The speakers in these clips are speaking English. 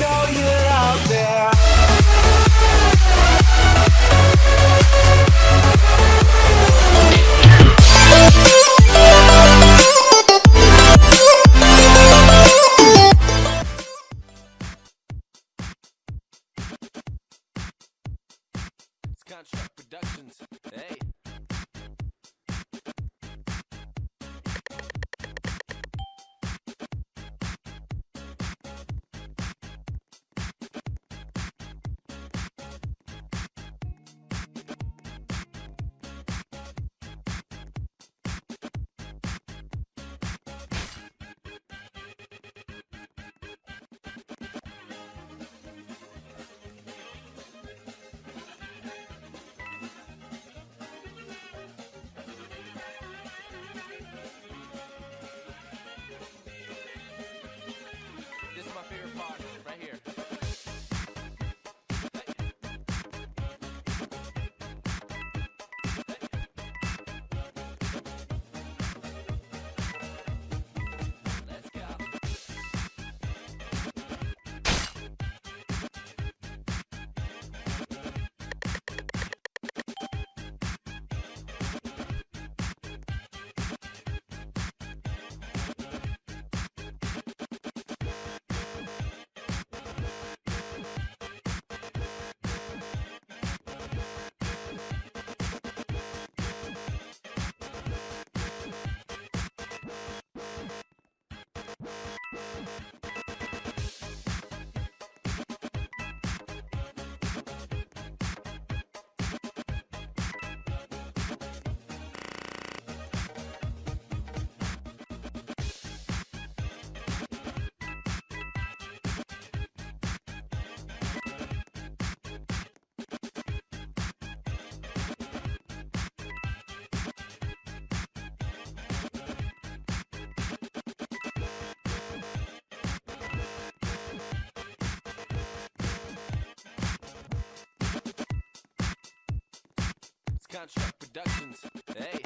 know you're Contract Productions. Hey.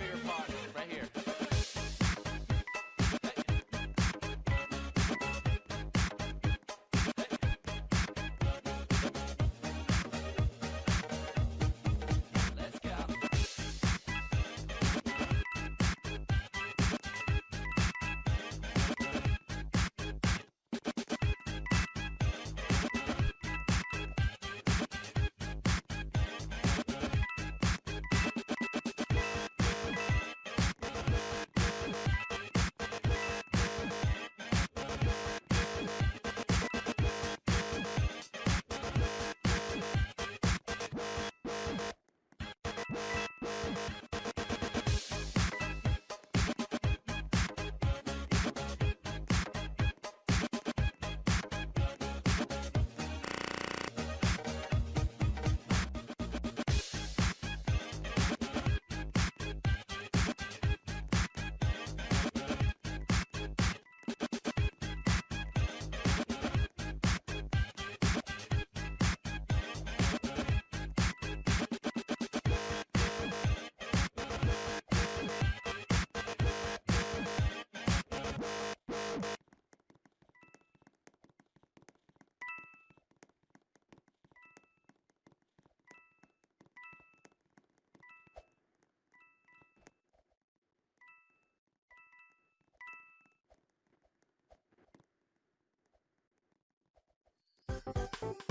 This is you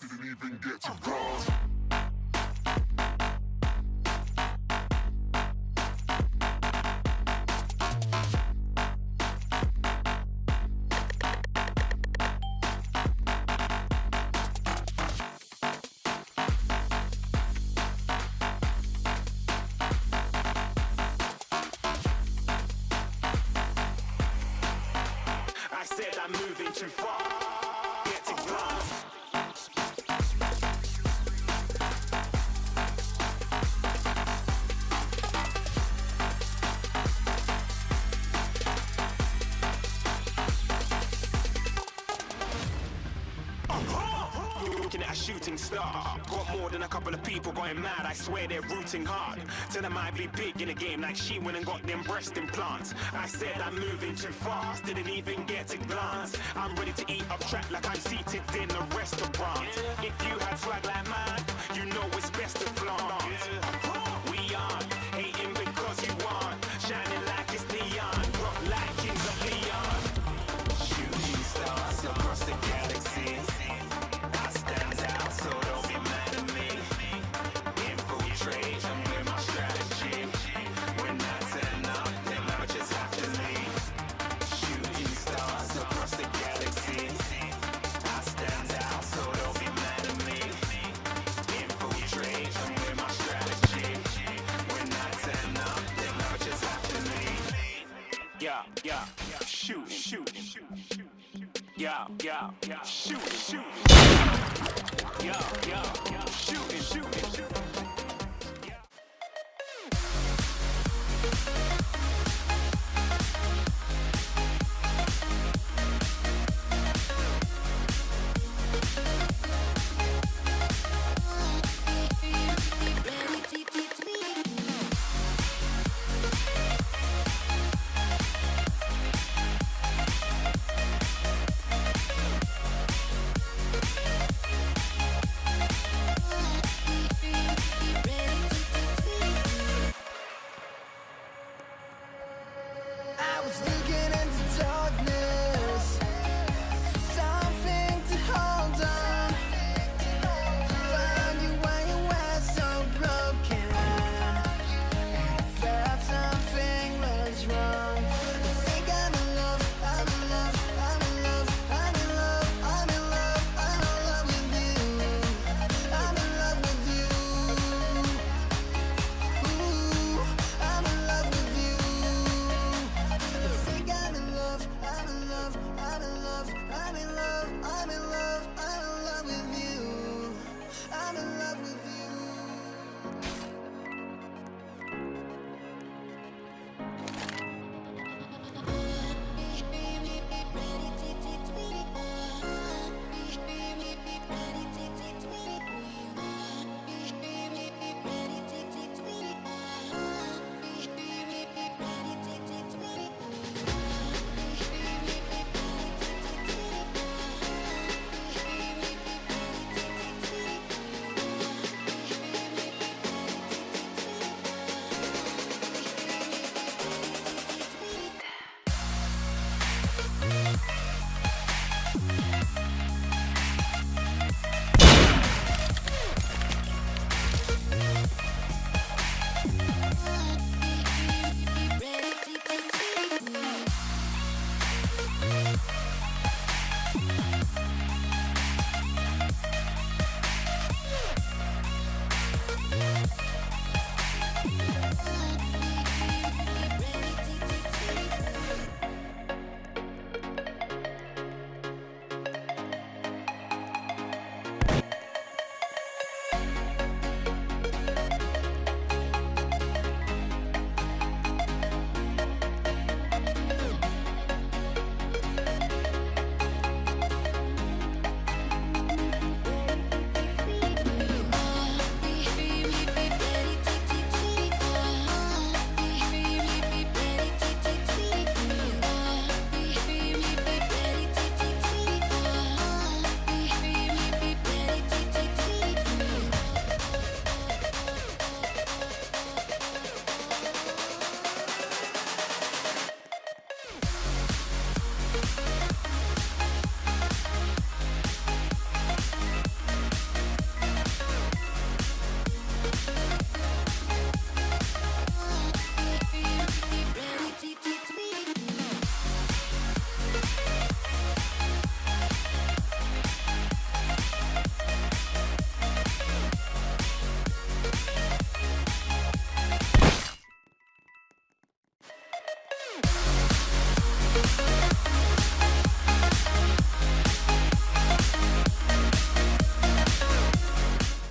Didn't even get to bronze. I'm moving too far. Glass. Uh-huh. Looking at a shooting star. Got more than a couple of people going mad. I swear they're rooting hard. Tell them I'd be big in the game like she went and got them breast implants. I said I'm moving too fast. Didn't even get a glance. I'm ready to eat up track like I'm seated in a restaurant. If you had swag like mine, you know it's best to flaunt. Yeah, yeah, shoot, shoot. Yeah, yeah, yeah, shooting, shooting, shooting.